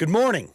Good morning.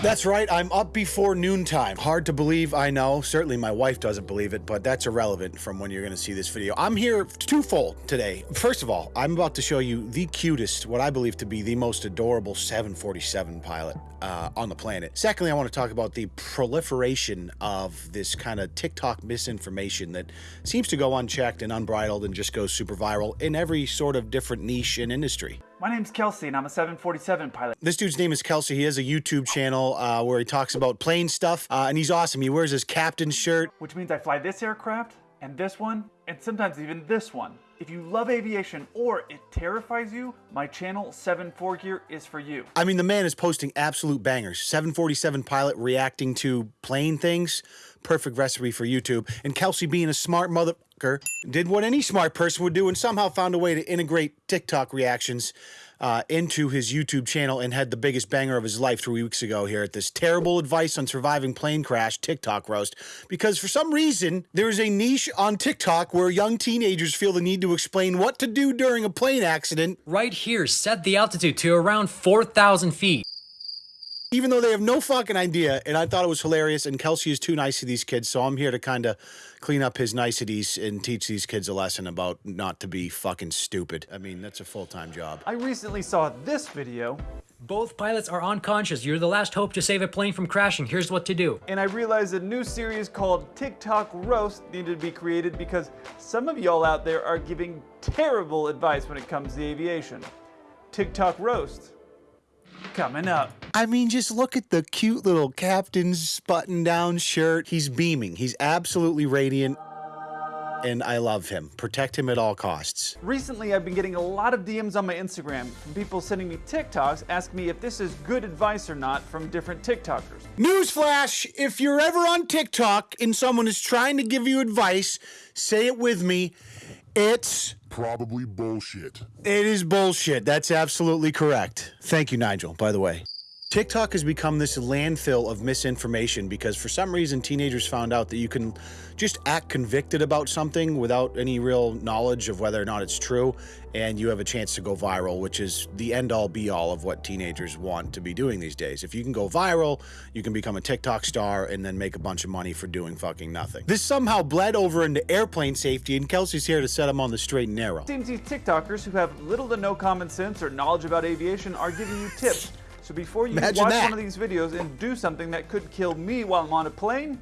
That's right, I'm up before noontime. Hard to believe, I know. Certainly my wife doesn't believe it, but that's irrelevant from when you're gonna see this video. I'm here twofold today. First of all, I'm about to show you the cutest, what I believe to be the most adorable 747 pilot uh, on the planet. Secondly, I want to talk about the proliferation of this kind of TikTok misinformation that seems to go unchecked and unbridled and just goes super viral in every sort of different niche and industry. My name's Kelsey and I'm a 747 pilot. This dude's name is Kelsey. He has a YouTube channel uh, where he talks about plane stuff, uh, and he's awesome. He wears his captain's shirt. Which means I fly this aircraft, and this one, and sometimes even this one. If you love aviation or it terrifies you, my channel 74 Gear is for you. I mean, the man is posting absolute bangers. 747 pilot reacting to plane things. Perfect recipe for YouTube. And Kelsey being a smart motherfucker did what any smart person would do and somehow found a way to integrate TikTok reactions uh, into his YouTube channel and had the biggest banger of his life three weeks ago here at this terrible advice on surviving plane crash TikTok roast. Because for some reason, there's a niche on TikTok where young teenagers feel the need to explain what to do during a plane accident. Right here, set the altitude to around 4,000 feet even though they have no fucking idea. And I thought it was hilarious. And Kelsey is too nice to these kids, so I'm here to kind of clean up his niceties and teach these kids a lesson about not to be fucking stupid. I mean, that's a full time job. I recently saw this video. Both pilots are unconscious. You're the last hope to save a plane from crashing. Here's what to do. And I realized a new series called TikTok Roast needed to be created because some of y'all out there are giving terrible advice when it comes to aviation. TikTok Roast coming up. I mean, just look at the cute little captain's button down shirt. He's beaming. He's absolutely radiant. And I love him. Protect him at all costs. Recently, I've been getting a lot of DMs on my Instagram from people sending me TikToks asking me if this is good advice or not from different TikTokers. Newsflash if you're ever on TikTok and someone is trying to give you advice, say it with me. It's probably bullshit. It is bullshit. That's absolutely correct. Thank you, Nigel, by the way. TikTok has become this landfill of misinformation because for some reason teenagers found out that you can just act convicted about something without any real knowledge of whether or not it's true and you have a chance to go viral which is the end all be all of what teenagers want to be doing these days. If you can go viral, you can become a TikTok star and then make a bunch of money for doing fucking nothing. This somehow bled over into airplane safety and Kelsey's here to set them on the straight and narrow. Seems these TikTokers who have little to no common sense or knowledge about aviation are giving you tips so before you Imagine watch that. one of these videos and do something that could kill me while I'm on a plane,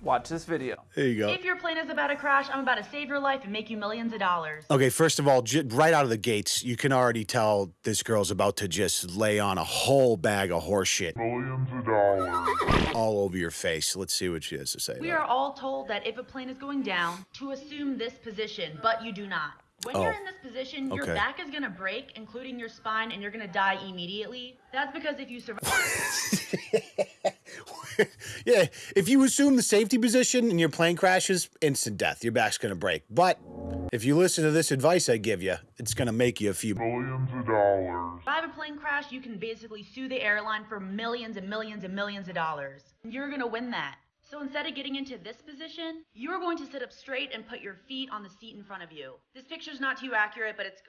watch this video. There you go. If your plane is about to crash, I'm about to save your life and make you millions of dollars. Okay, first of all, j- right out of the gates, you can already tell this girl's about to just lay on a whole bag of horseshit. Millions of dollars. all over your face. Let's see what she has to say. We about are all told that if a plane is going down, to assume this position, but you do not. When you're Oh. in this position, your Okay. back is gonna break, including your spine, and you're gonna die immediately. That's because if you survive. yeah, if you assume the safety position and your plane crashes, instant death. Your back's gonna break. But if you listen to this advice I give you, it's gonna make you a few. Millions of dollars. survive a plane crash, you can basically sue the airline for millions and millions and millions of dollars. You're gonna win that. So instead of getting into this position, you're going to sit up straight and put your feet on the seat in front of you. This picture's not too accurate, but it's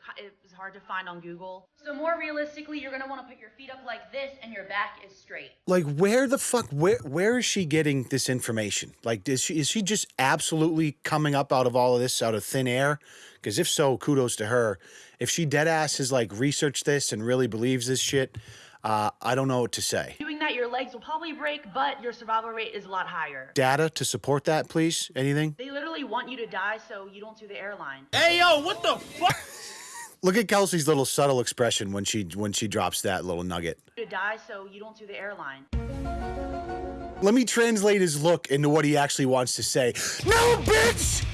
it's hard to find on Google. So more realistically, you're gonna want to put your feet up like this, and your back is straight. Like, where the fuck? Where where is she getting this information? Like, is she is she just absolutely coming up out of all of this out of thin air? Because if so, kudos to her. If she dead ass has like researched this and really believes this shit, uh, I don't know what to say. Doing that, your legs will probably break, but your survival rate is a lot higher. Data to support that, please. Anything? They literally want you to die so you don't sue the airline. Hey, yo, what the fuck? Look at Kelsey's little subtle expression when she when she drops that little nugget. To die so you don't sue the airline. Let me translate his look into what he actually wants to say. No, bitch!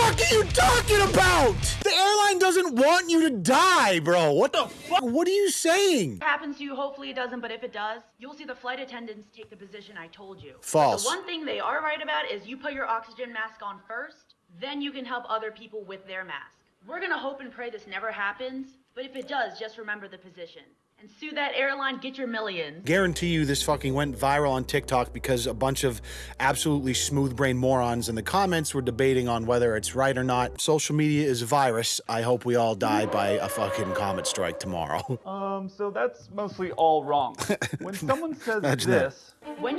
Fuck are you talking about? The airline doesn't want you to die, bro. What the fuck? What are you saying? It happens to you, hopefully it doesn't, but if it does, you'll see the flight attendants take the position I told you. But False. The one thing they are right about is you put your oxygen mask on first, then you can help other people with their mask. We're gonna hope and pray this never happens, but if it does, just remember the position. And sue that airline, get your millions. Guarantee you this fucking went viral on TikTok because a bunch of absolutely smooth brain morons in the comments were debating on whether it's right or not. Social media is a virus. I hope we all die by a fucking comet strike tomorrow. Um, so that's mostly all wrong. When someone says Imagine that. this, When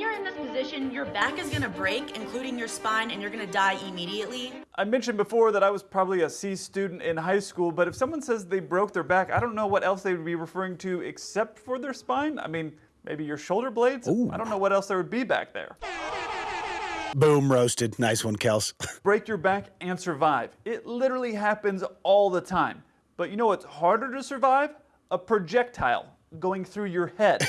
you're in this position, your back is gonna break, including your spine, and you're gonna die immediately. I mentioned before that I was probably a C student in high school, but if someone says they broke their back, I don't know what else they would be referring to except for their spine. I mean, maybe your shoulder blades? I don't know what else there would be back there. Boom, roasted. Nice one, Kels. Break your back and survive. It literally happens all the time. But you know what's harder to survive? A projectile going through your head.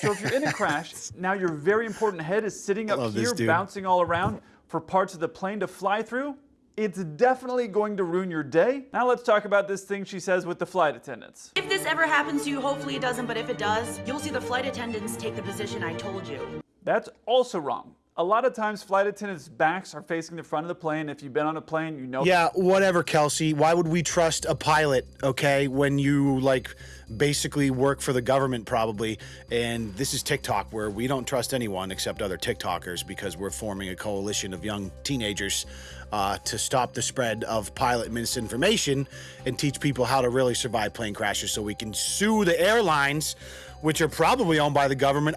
so if you're in a crash, now your very important head is sitting up love this here, bouncing all around for parts of the plane to fly through. It's definitely going to ruin your day. Now let's talk about this thing she says with the flight attendants. If this ever happens to you, hopefully it doesn't, but if it does, you'll see the flight attendants take the position I told you. That's also wrong. A lot of times, flight attendants' backs are facing the front of the plane. If you've been on a plane, you know. Yeah, whatever, Kelsey. Why would we trust a pilot, okay, when you like basically work for the government probably? And this is TikTok where we don't trust anyone except other TikTokers because we're forming a coalition of young teenagers uh, to stop the spread of pilot misinformation and teach people how to really survive plane crashes so we can sue the airlines, which are probably owned by the government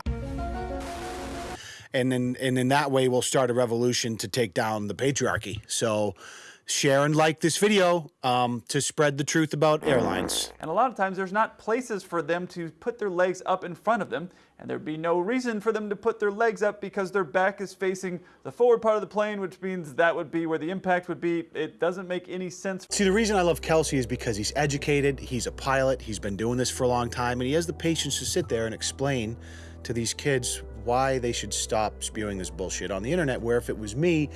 and then and in that way we'll start a revolution to take down the patriarchy. So share and like this video um, to spread the truth about airlines. And a lot of times there's not places for them to put their legs up in front of them, and there'd be no reason for them to put their legs up because their back is facing the forward part of the plane, which means that would be where the impact would be. It doesn't make any sense. See, the reason I love Kelsey is because he's educated, he's a pilot, he's been doing this for a long time, and he has the patience to sit there and explain to these kids why they should stop spewing this bullshit on the internet. Where if it was me,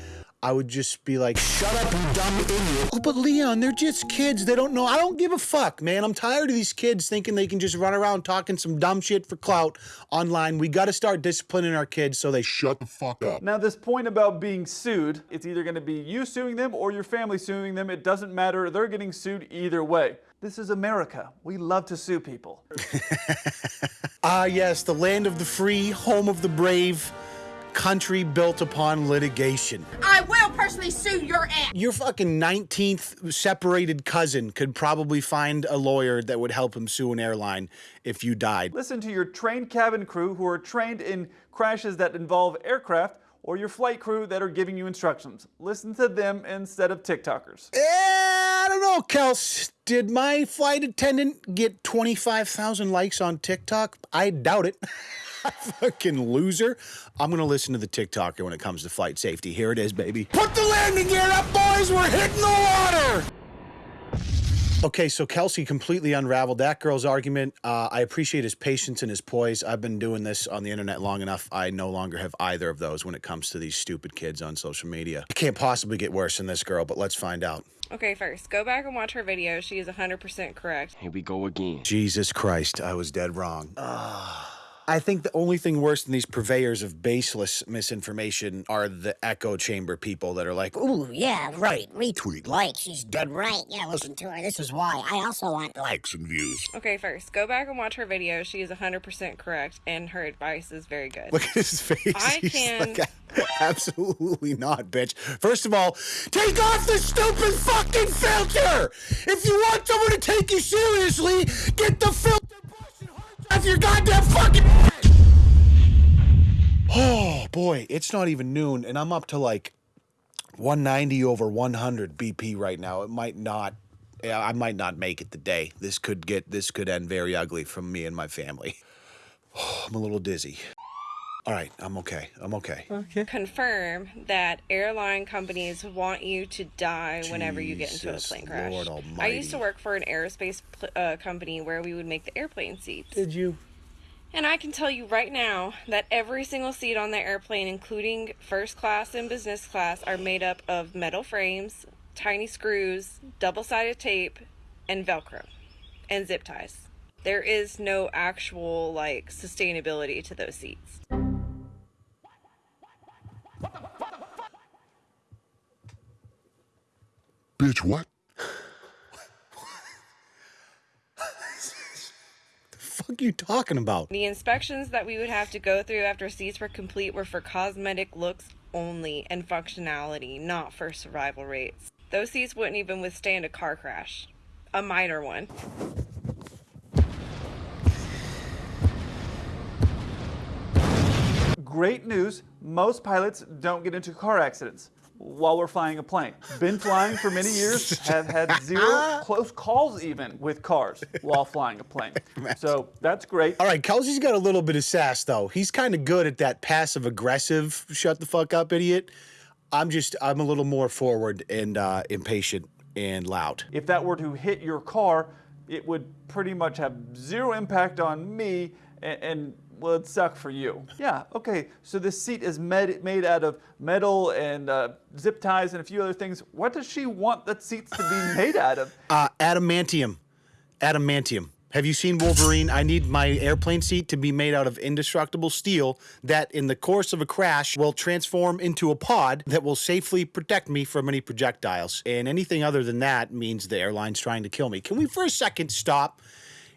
I would just be like, shut up, you dumb idiot. Oh, but Leon, they're just kids. They don't know. I don't give a fuck, man. I'm tired of these kids thinking they can just run around talking some dumb shit for clout online. We got to start disciplining our kids so they shut the fuck up. Now, this point about being sued, it's either going to be you suing them or your family suing them. It doesn't matter. They're getting sued either way. This is America. We love to sue people. Ah, yes, the land of the free, home of the brave, country built upon litigation. I will personally sue your ass. Your fucking 19th separated cousin could probably find a lawyer that would help him sue an airline if you died. Listen to your trained cabin crew who are trained in crashes that involve aircraft or your flight crew that are giving you instructions. Listen to them instead of TikTokers. Eh, I don't know, Kels. Did my flight attendant get 25,000 likes on TikTok? I doubt it. Fucking loser. I'm going to listen to the TikToker when it comes to flight safety. Here it is, baby. Put the landing gear up, boys. We're hitting the water. Okay, so Kelsey completely unraveled that girl's argument. Uh, I appreciate his patience and his poise. I've been doing this on the internet long enough. I no longer have either of those when it comes to these stupid kids on social media. It can't possibly get worse than this girl, but let's find out. Okay, first, go back and watch her video. She is 100% correct. Here we go again. Jesus Christ, I was dead wrong. Ah. I think the only thing worse than these purveyors of baseless misinformation are the echo chamber people that are like, Ooh, yeah, right. Retweet. Like, she's dead right. Yeah, listen to her. This is why. I also want Likes and views. Okay, first, go back and watch her video. She is 100% correct, and her advice is very good. look at his face. I He's can- like, absolutely not, bitch. First of all, take off the stupid fucking filter. If you want someone to take you seriously, get the filter your goddamn fucking. Oh boy, it's not even noon, and I'm up to like 190 over 100 BP right now. It might not. I might not make it today. This could get. This could end very ugly for me and my family. I'm a little dizzy. All right, I'm okay. I'm okay. Confirm that airline companies want you to die whenever you get into a Jesus plane crash. Lord I used to work for an aerospace pl- uh, company where we would make the airplane seats. Did you? And I can tell you right now that every single seat on the airplane, including first class and business class, are made up of metal frames, tiny screws, double sided tape, and Velcro, and zip ties. There is no actual, like, sustainability to those seats. Bitch, what? fuck fuck are you talking about? The inspections that we would have to go through after seats were complete were for cosmetic looks only and functionality, not for survival rates. Those seats wouldn't even withstand a car crash, a minor one. Great news, most pilots don't get into car accidents while we're flying a plane. Been flying for many years, have had zero close calls even with cars while flying a plane. So that's great. All right, Kelsey's got a little bit of sass though. He's kind of good at that passive aggressive shut the fuck up idiot. I'm just I'm a little more forward and uh, impatient and loud. If that were to hit your car, it would pretty much have zero impact on me and, and well, it'd suck for you. Yeah, okay, so this seat is med- made out of metal and uh, zip ties and a few other things. What does she want the seats to be made out of? Uh, adamantium. Adamantium. Have you seen Wolverine? I need my airplane seat to be made out of indestructible steel that, in the course of a crash, will transform into a pod that will safely protect me from any projectiles. And anything other than that means the airline's trying to kill me. Can we, for a second, stop?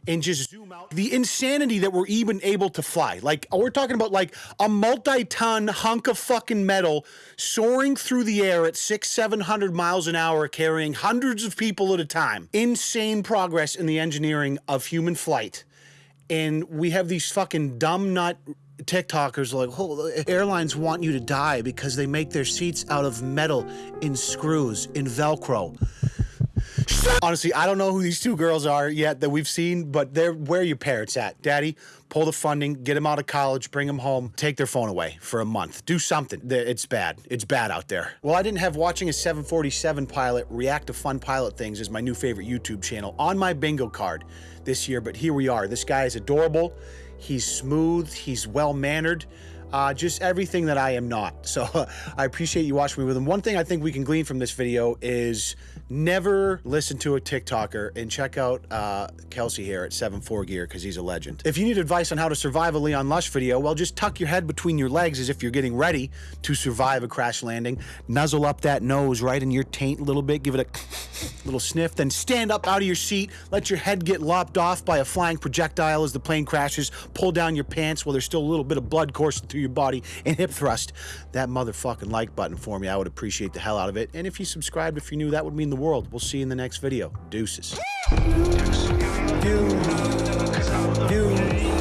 And just zoom out the insanity that we're even able to fly. Like we're talking about like a multi-ton hunk of fucking metal soaring through the air at six, seven hundred miles an hour, carrying hundreds of people at a time. Insane progress in the engineering of human flight. And we have these fucking dumb nut TikTokers like, oh, airlines want you to die because they make their seats out of metal in screws, in Velcro. Honestly, I don't know who these two girls are yet that we've seen, but they're where your parents at? Daddy, pull the funding, get them out of college, bring them home, take their phone away for a month. Do something. It's bad. It's bad out there. Well, I didn't have watching a 747 pilot react to fun pilot things as my new favorite YouTube channel on my bingo card this year, but here we are. This guy is adorable. He's smooth. He's well mannered. Uh, just everything that I am not. So I appreciate you watching me with him. One thing I think we can glean from this video is never listen to a TikToker and check out uh, Kelsey here at 7-4 Gear because he's a legend. If you need advice on how to survive a Leon Lush video, well, just tuck your head between your legs as if you're getting ready to survive a crash landing. Nuzzle up that nose right in your taint a little bit, give it a little sniff, then stand up out of your seat, let your head get lopped off by a flying projectile as the plane crashes, pull down your pants while there's still a little bit of blood coursing through your body, and hip thrust that motherfucking like button for me. I would appreciate the hell out of it. And if you subscribed, if you knew, that would mean the world. We'll see you in the next video. Deuces. Deuces. Deuces.